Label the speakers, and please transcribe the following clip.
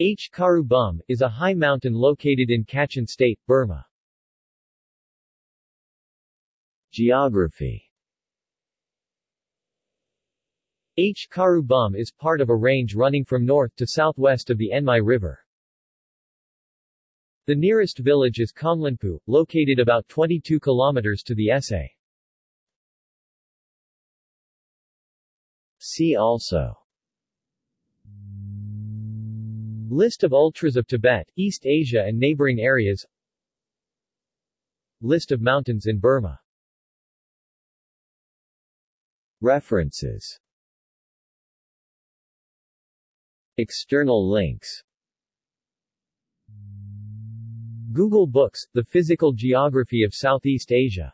Speaker 1: H. Karu Bum, is a high mountain located in Kachin State, Burma. Geography H. Karu Bum is part of a range running from north to southwest of the N'Mai River. The nearest village is Kaunglanhpu, located about 22 kilometers to the SA. See also List of ultras of Tibet, East Asia and neighboring areas. List of mountains in Burma. References. External links. Google Books, The Physical Geography of Southeast Asia